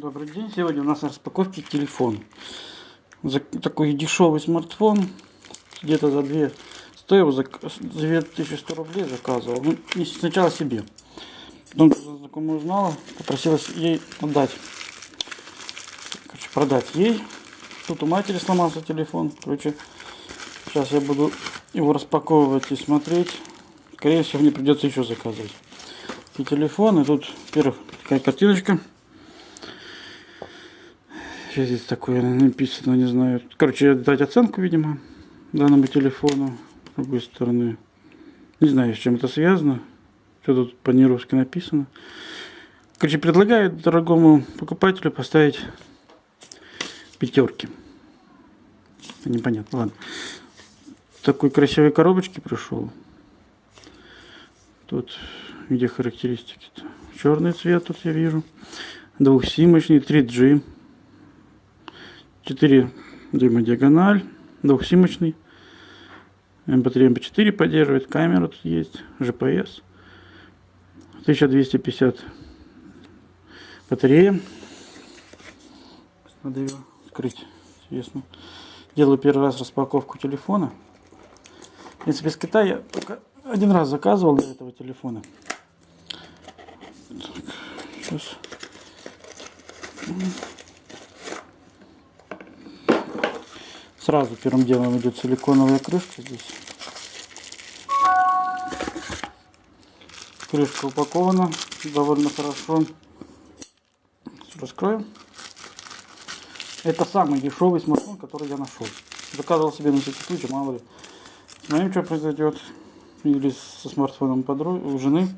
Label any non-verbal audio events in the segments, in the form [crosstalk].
Добрый день. Сегодня у нас на распаковке телефон. За такой дешевый смартфон. Где-то за 2 стоил за 2100 рублей заказывал. Ну, и сначала себе. Потом знакомая узнала, попросилась ей отдать. Короче, продать ей. Тут у матери сломался телефон. Короче, сейчас я буду его распаковывать и смотреть. Скорее всего, мне придется еще заказывать. И телефон, и тут, во-первых, такая картиночка. Что здесь такое написано, не знаю. Короче, дать оценку, видимо, данному телефону. С другой стороны. Не знаю, с чем это связано. Что тут по-нерусски написано. Короче, предлагают дорогому покупателю поставить пятерки. Непонятно, ладно. Такой красивой коробочки пришел. Тут где характеристики? -то? Черный цвет тут я вижу. Двухсимочный, 3G. 4 дюйма диагональ, двухсимочный. MP3, MP4 поддерживает, камера тут есть, GPS. 1250 батарея. Надо ее скрыть, интересно. Делаю первый раз распаковку телефона. В принципе, с Китая я только один раз заказывал для этого телефона. Так, сейчас. Сразу первым делом идет силиконовая крышка здесь. Крышка упакована довольно хорошо. Раскроем. Это самый дешевый смартфон, который я нашел. Заказывал себе на всякий случай, мало ли. Смотрим, что произойдет. Или со смартфоном подруги, жены.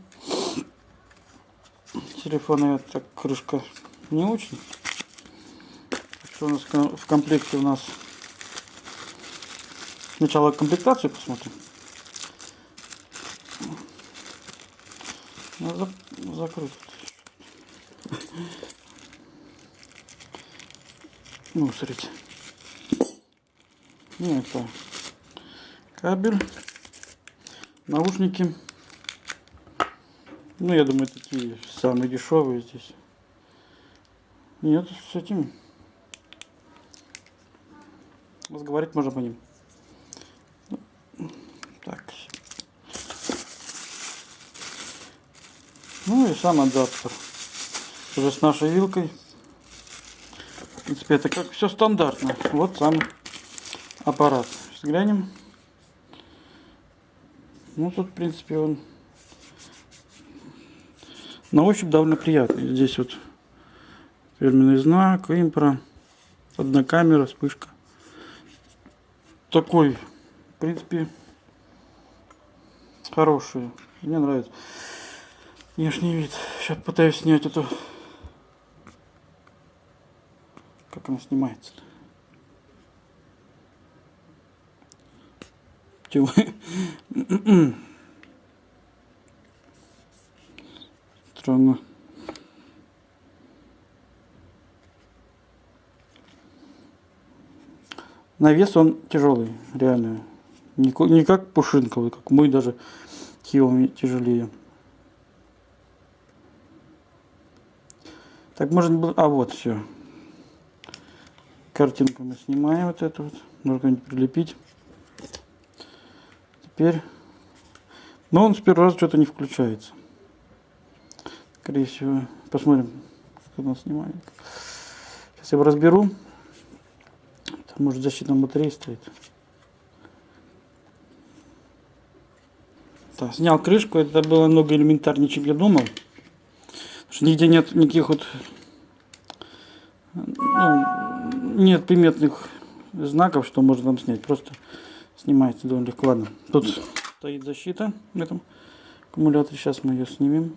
Телефона эта крышка не очень. Что у нас в комплекте у нас Сначала комплектацию посмотрим. Ну, за, закрыть. Ну, смотрите. Ну, это кабель, наушники. Ну, я думаю, такие самые дешевые здесь. Нет, с этим разговаривать можно по ним. Ну и сам адаптер. Уже с нашей вилкой. В принципе, это как все стандартно. Вот сам аппарат. Сейчас глянем. Ну, тут, в принципе, он на ощупь довольно приятный. Здесь вот фирменный знак, импро, одна камера, вспышка. Такой, в принципе, хороший. Мне нравится. Внешний вид. Сейчас пытаюсь снять эту... Как она снимается -то? Чего? [coughs] Странно. На вес он тяжелый, реально. Не, как пушинковый, как мой даже Киоми тяжелее. Так можно было... А вот все. Картинку мы снимаем вот эту вот. Нужно где-нибудь прилепить. Теперь... Но он с первого раза что-то не включается. Скорее всего. Посмотрим, как он снимает. Сейчас я его разберу. Там может защитная батарея стоит. Так, снял крышку. Это было много элементарнее, чем я думал что нигде нет никаких вот ну, нет приметных знаков, что можно там снять. Просто снимается довольно легко. Ладно, тут стоит защита в этом аккумуляторе. Сейчас мы ее снимем.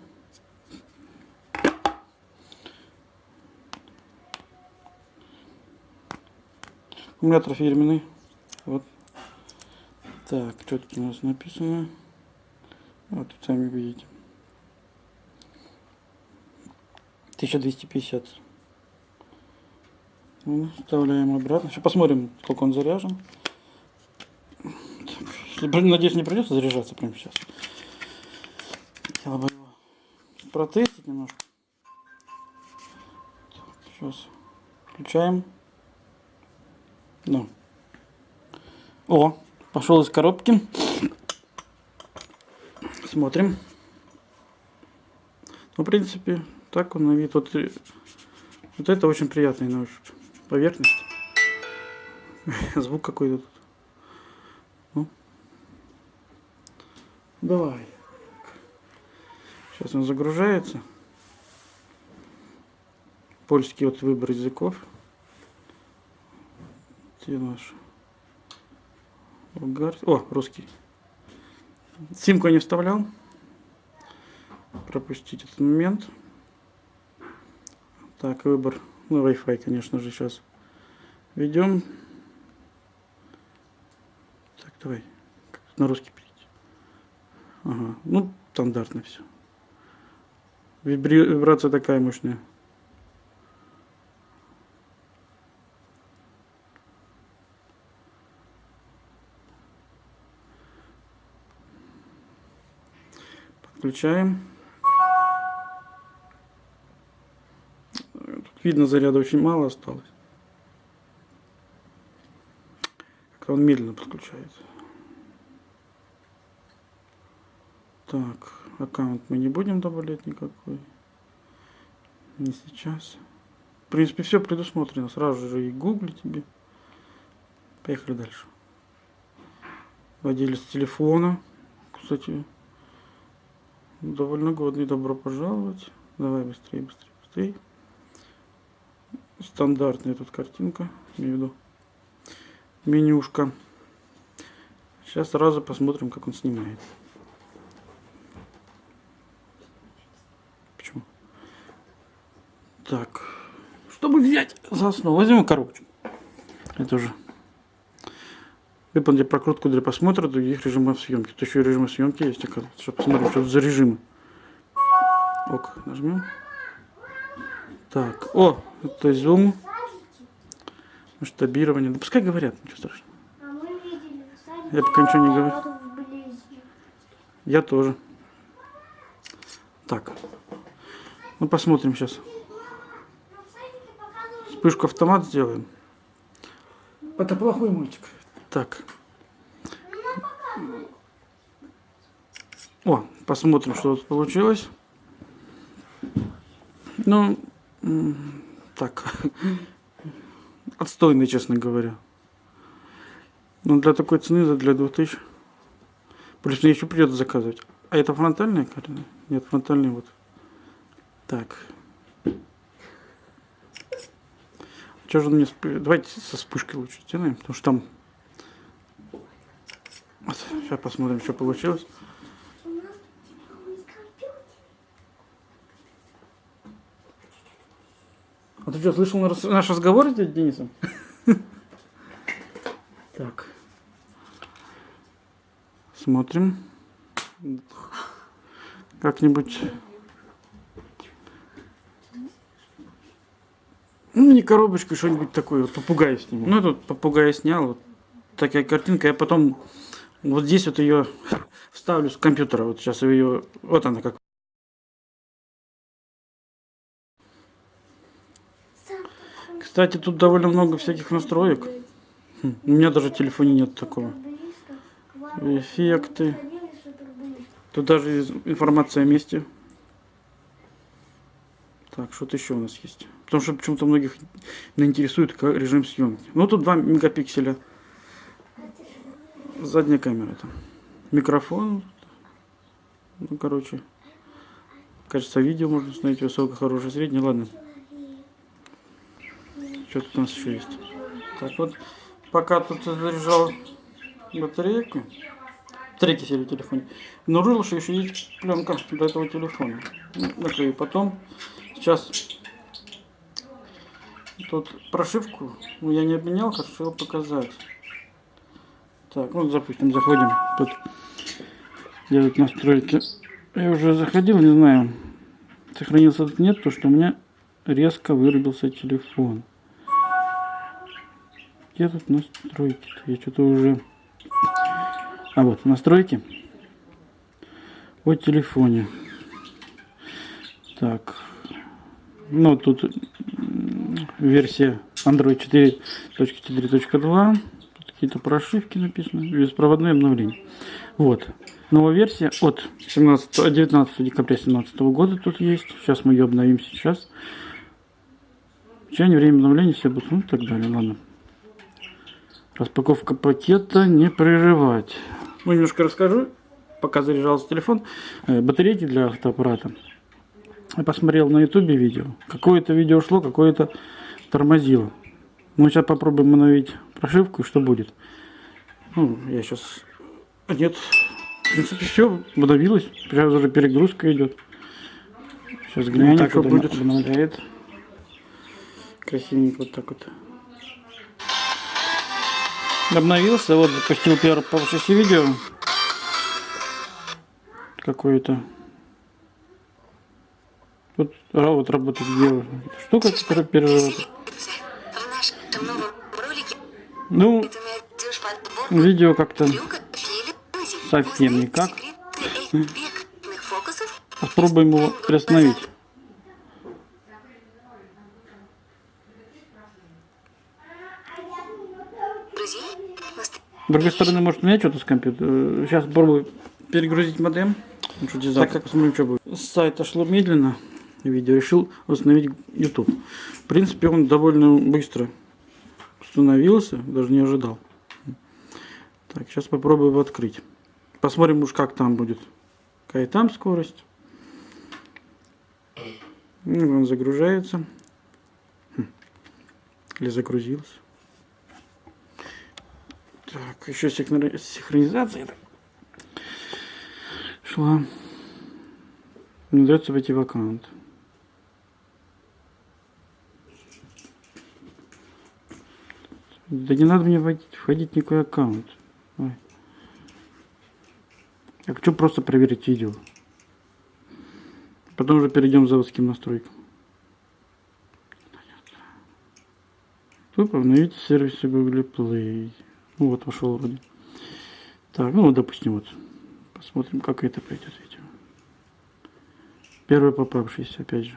Аккумулятор фирменный. Вот. Так, что тут у нас написано? Вот, сами видите. 1250. Ну, вставляем обратно. Сейчас посмотрим, сколько он заряжен. Надеюсь, не придется заряжаться прямо сейчас. Хотела бы его протестить немножко. Так, Сейчас. Включаем. Ну. О, пошел из коробки. Смотрим. Ну, в принципе, так он на вид. Вот, э, вот это очень приятный на ощупь. Поверхность. [laughs] Звук какой-то тут. Ну. Давай. Сейчас он загружается. Польский вот выбор языков. Где наш? Булгар... О, русский. Симку я не вставлял. Пропустить этот момент. Так, выбор. Ну, Wi-Fi, конечно же, сейчас ведем. Так, давай. На русский перейти. Ага. Ну, стандартно все. Вибри... Вибрация такая мощная. Подключаем. Видно, заряда очень мало осталось. Как он медленно подключается. Так, аккаунт мы не будем добавлять никакой. Не сейчас. В принципе, все предусмотрено. Сразу же и гугли тебе. Поехали дальше. Владелец телефона. Кстати, довольно годный. Добро пожаловать. Давай быстрее, быстрее, быстрее. Стандартная тут картинка. Имею в виду менюшка. Сейчас сразу посмотрим, как он снимает. Почему? Так. Чтобы взять за основу, возьмем коробочку. Это уже. Выполните прокрутку для просмотра других режимов съемки. Тут еще и режимы съемки есть, оказывается. Чтобы посмотреть, что за режимы. Ок, нажмем. Так, о, это зум. Масштабирование. Да пускай говорят, ничего страшного. А Я пока ничего не говорю. Я тоже. Так. Ну посмотрим сейчас. Вспышку автомат сделаем. Это плохой мультик. Так. О, посмотрим, что тут получилось. Ну, так. [laughs] Отстойный, честно говоря. Ну, для такой цены, для 2000. Плюс мне еще придется заказывать. А это фронтальная карта? Нет, фронтальный вот. Так. Что же он мне... Давайте со вспышкой лучше сделаем, потому что там... Сейчас посмотрим, что получилось. у нас телефон из компьютера. А ты что, слышал наш- разговор с дядей Денисом? [laughs] Так. Смотрим. Как-нибудь... Ну, не коробочку, что-нибудь такое. Вот попугая сниму. Ну, тут попугая снял. Вот такая картинка. Я потом вот здесь вот ее [laughs] вставлю с компьютера. Вот сейчас ее... Вот она как. Кстати, тут довольно много всяких настроек. Хм, У меня даже в телефоне нет такого. Эффекты. Тут даже информация о месте. Так, что-то еще у нас есть. Потому что почему-то многих интересует режим съемки. Ну, тут 2 мегапикселя. Задняя камера там. Микрофон. Ну, короче. Качество видео можно установить высокое, хорошее, среднее. Ладно. Что тут у нас еще есть? Так вот, пока тут заряжал батарейку, третий серии телефоне, обнаружил, что еще есть пленка для этого телефона. Ну, Наклею потом. Сейчас тут прошивку, ну я не обменял, хочу показать. Так, ну допустим, заходим. Тут делать настройки. Я уже заходил, не знаю, сохранился нет, потому что у меня резко вырубился телефон. Где тут настройки? Я что-то уже... А вот, настройки. О телефоне. Так. Ну, тут версия Android 4.4.2. Тут какие-то прошивки написаны. Беспроводное обновление. Вот. Новая версия от 17, 19 декабря 2017 года тут есть. Сейчас мы ее обновим сейчас. Течение, время обновления, все будут, ну и так далее. Ладно. Распаковка пакета не прерывать. Ну, немножко расскажу, пока заряжался телефон. Э, Батарейки для фотоаппарата. Я посмотрел на ютубе видео. Какое-то видео шло, какое-то тормозило. Ну, сейчас попробуем обновить прошивку, и что будет. Ну, я сейчас... Нет, в принципе, все, обновилось. Сейчас уже перегрузка идет. Сейчас глянем, так что будет. Обновляет. Красивенько вот так вот. Обновился, вот запустил первое по шести видео. Какое-то. А, вот работает где штука, которая переработает. Ролике Ну, видео как-то совсем никак. Попробуем его приостановить. С другой стороны, может у меня что-то с компьютера. Сейчас попробую перегрузить модем. Так как посмотрим, что будет. С сайта шло медленно. Видео решил установить YouTube. В принципе, он довольно быстро установился. Даже не ожидал. Так, сейчас попробую его открыть. Посмотрим уж, как там будет. Какая там скорость. Ну, он загружается. Хм. Или загрузился. Так, еще синхро- синхронизация шла. Не дается войти в аккаунт. Да не надо мне вводить, входить никакой аккаунт. Ой. Я хочу просто проверить видео. Потом уже перейдем к заводским настройкам. Тут обновите сервисы Google Play. Ну вот вошел вроде. Так, ну допустим вот. Посмотрим, как это пойдет видео. Первый попавшийся, опять же.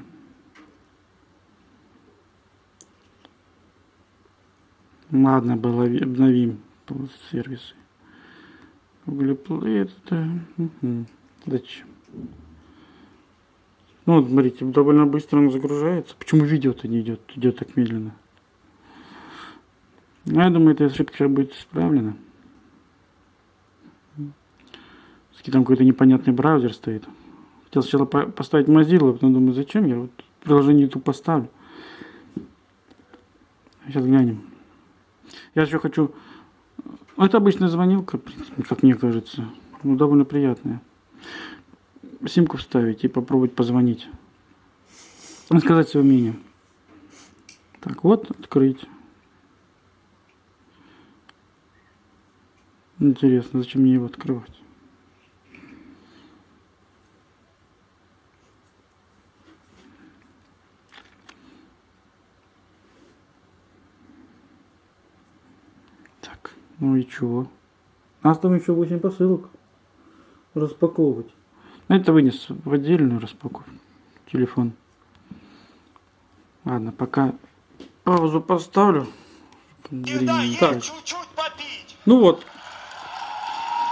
Ладно, было, обновим сервисы. Play это... Угу. Зачем? Ну, вот, смотрите, довольно быстро он загружается. Почему видео-то не идет? Идет так медленно. Ну, я думаю, эта ошибка будет исправлена. Если там какой-то непонятный браузер стоит. Хотел сначала по- поставить Mozilla, потом думаю, зачем я вот приложение YouTube поставлю. Сейчас глянем. Я еще хочу... Ну, Это обычная звонилка, как мне кажется. Ну, довольно приятная. Симку вставить и попробовать позвонить. Сказать свое мнение. Так, вот, открыть. Интересно, зачем мне его открывать? Так, ну и чего? У нас там еще 8 посылок распаковывать. Ну, это вынес в отдельную распаковку. Телефон. Ладно, пока паузу поставлю. Чуть-чуть попить. Ну вот.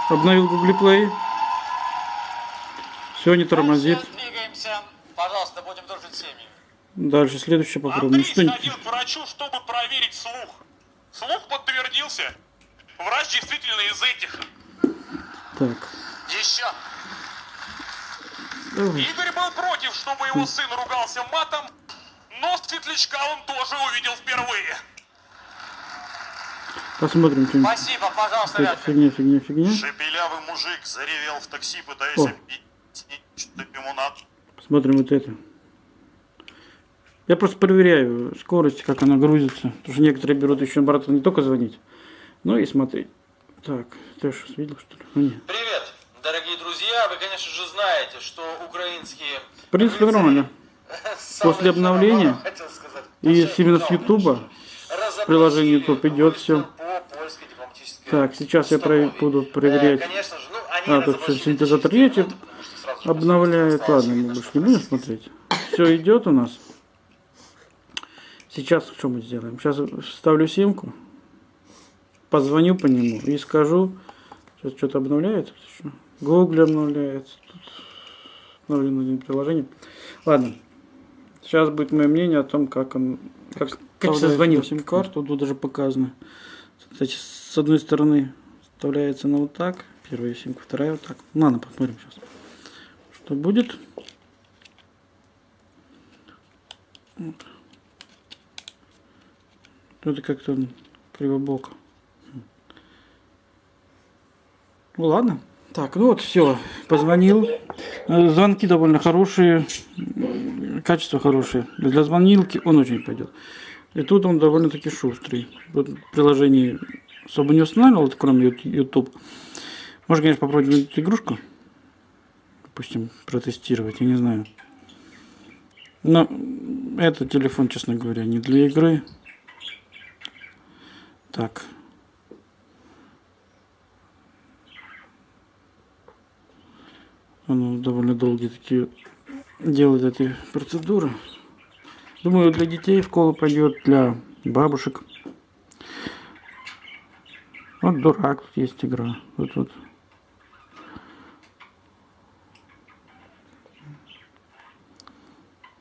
Обновил Google Play. Все не тормозит. Пожалуйста, будем дружить с семьей. Дальше следующее попробуем. Андрей не... сходил к врачу, чтобы проверить слух. Слух подтвердился. Врач действительно из этих. Так. Еще. Давай. Игорь был против, чтобы его сын ругался матом, но светлячка он тоже увидел впервые. Посмотрим, что Спасибо, пожалуйста, это фигня, фигня, фигня. Шепелявый мужик заревел в такси, пытаясь О. объяснить, что ему надо. Посмотрим вот это. Я просто проверяю скорость, как она грузится. Потому что некоторые берут еще обратно не только звонить, но и смотреть. Так, ты что, видел, что ли? Ну, нет. Привет, дорогие друзья! Вы, конечно же, знаете, что украинские... В принципе, нормально. [laughs] После обновления И именно с Ютуба, приложение YouTube идет всё. Так, сейчас я про- буду проверять. Ну, А, тут разоблачили синтезатор обновляют. после Ладно, мы больше не будем смотреть. Все идет у нас. Сейчас что мы сделаем? Сейчас вставлю симку, позвоню по нему и скажу, сейчас что-то обновляется. Что? Google обновляется. Тут обновлено один приложение. Ладно. Сейчас будет мое мнение о том, как он как, как созвонил сим-карту. Тут даже показано. Кстати, с одной стороны вставляется на вот так. Первая симка, вторая вот так. Ну, ладно, посмотрим сейчас. Что будет? Вот. Это как-то кривобоко. Ну ладно. Так, ну вот все, позвонил. Э, Звонки довольно хорошие, качество хорошее. Для звонилки он очень пойдет. И тут он довольно-таки шустрый. Вот в приложении особо не устанавливал, кроме YouTube. Можно, конечно, попробовать эту игрушку. Допустим, протестировать, я не знаю. Но этот телефон, честно говоря, не для игры. Так. Он довольно долгие такие делает эти процедуры. Думаю, для детей в школу пойдет, для бабушек. Вот дурак, тут есть игра. Вот вот.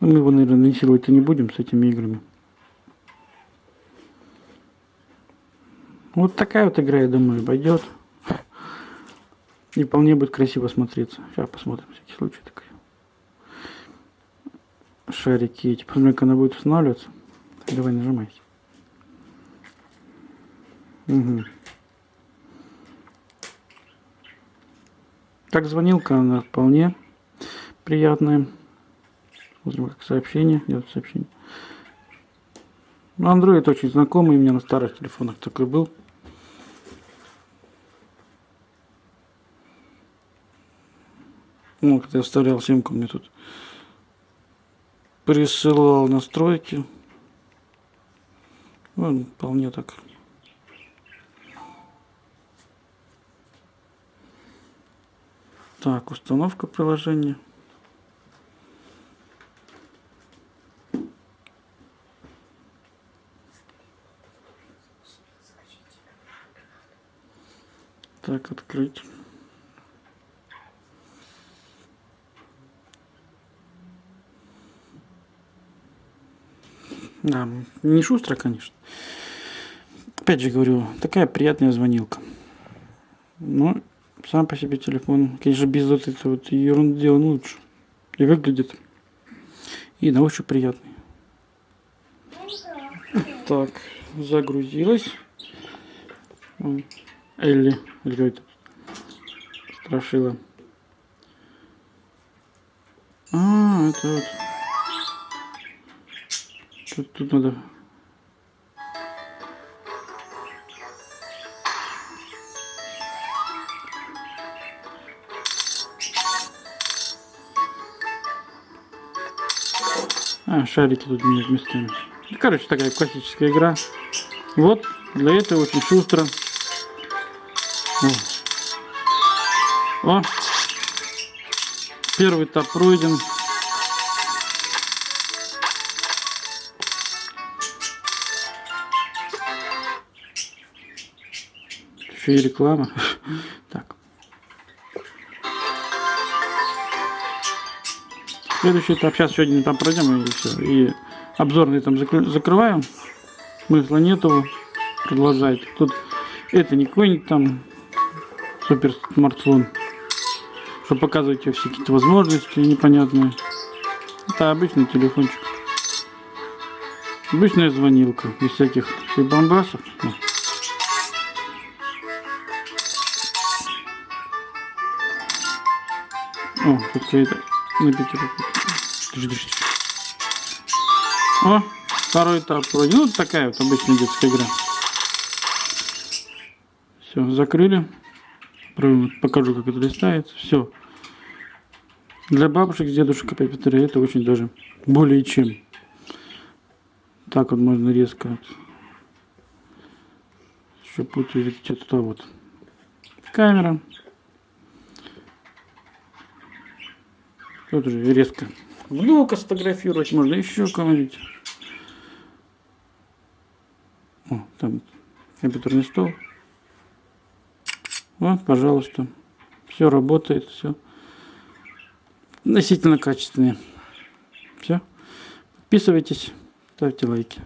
Ну, Мы его, наверное, насиловать не будем с этими играми. Вот такая вот игра, я думаю, пойдет. И вполне будет красиво смотреться. Сейчас посмотрим, всякий случай. Шарики эти. Посмотрим, как она будет устанавливаться. Давай нажимайте. Угу. Так, звонилка, она вполне приятная. Смотрим, как сообщение. Идет сообщение. Ну, Android очень знакомый, у меня на старых телефонах такой был. Ну, когда я вставлял симку, мне тут присылал настройки. Ну, вполне так. Так, установка приложения. Так, открыть. Да, не шустро, конечно. Опять же говорю, такая приятная звонилка. Но сам по себе телефон, конечно, без вот этой вот ерунды он лучше. И выглядит. И на ощупь приятный. Так, загрузилась. Элли, или как это? Страшила. А, это вот. Тут, тут надо... А, шарики тут менять местами. Ну, Короче, такая классическая игра. Вот, для этого очень шустро. О. О. Первый этап пройден. Еще и реклама. [laughs] Следующий этап. Сейчас один этап пройдем и все. И обзорный там закры- закрываем. Смысла нету продолжать. Тут это не какой-нибудь там супер смартфон, что показывать тебе все какие-то возможности непонятные. Это обычный телефончик. Обычная звонилка, без всяких прибамбасов. Ну. О, тут какая-то на. О, второй этап вроде. Ну, такая вот обычная детская игра. Все, закрыли. Покажу, как это листается. Все. Для бабушек, дедушек, опять повторяю, это очень даже более чем. Так вот можно резко. вот. Еще путаю, туда вот. Камера. Тут уже резко. Внука сфотографировать можно, еще кого-нибудь. О, там компьютерный стол. Вот, пожалуйста. Все работает, все. Относительно качественные. Все. Подписывайтесь, ставьте лайки.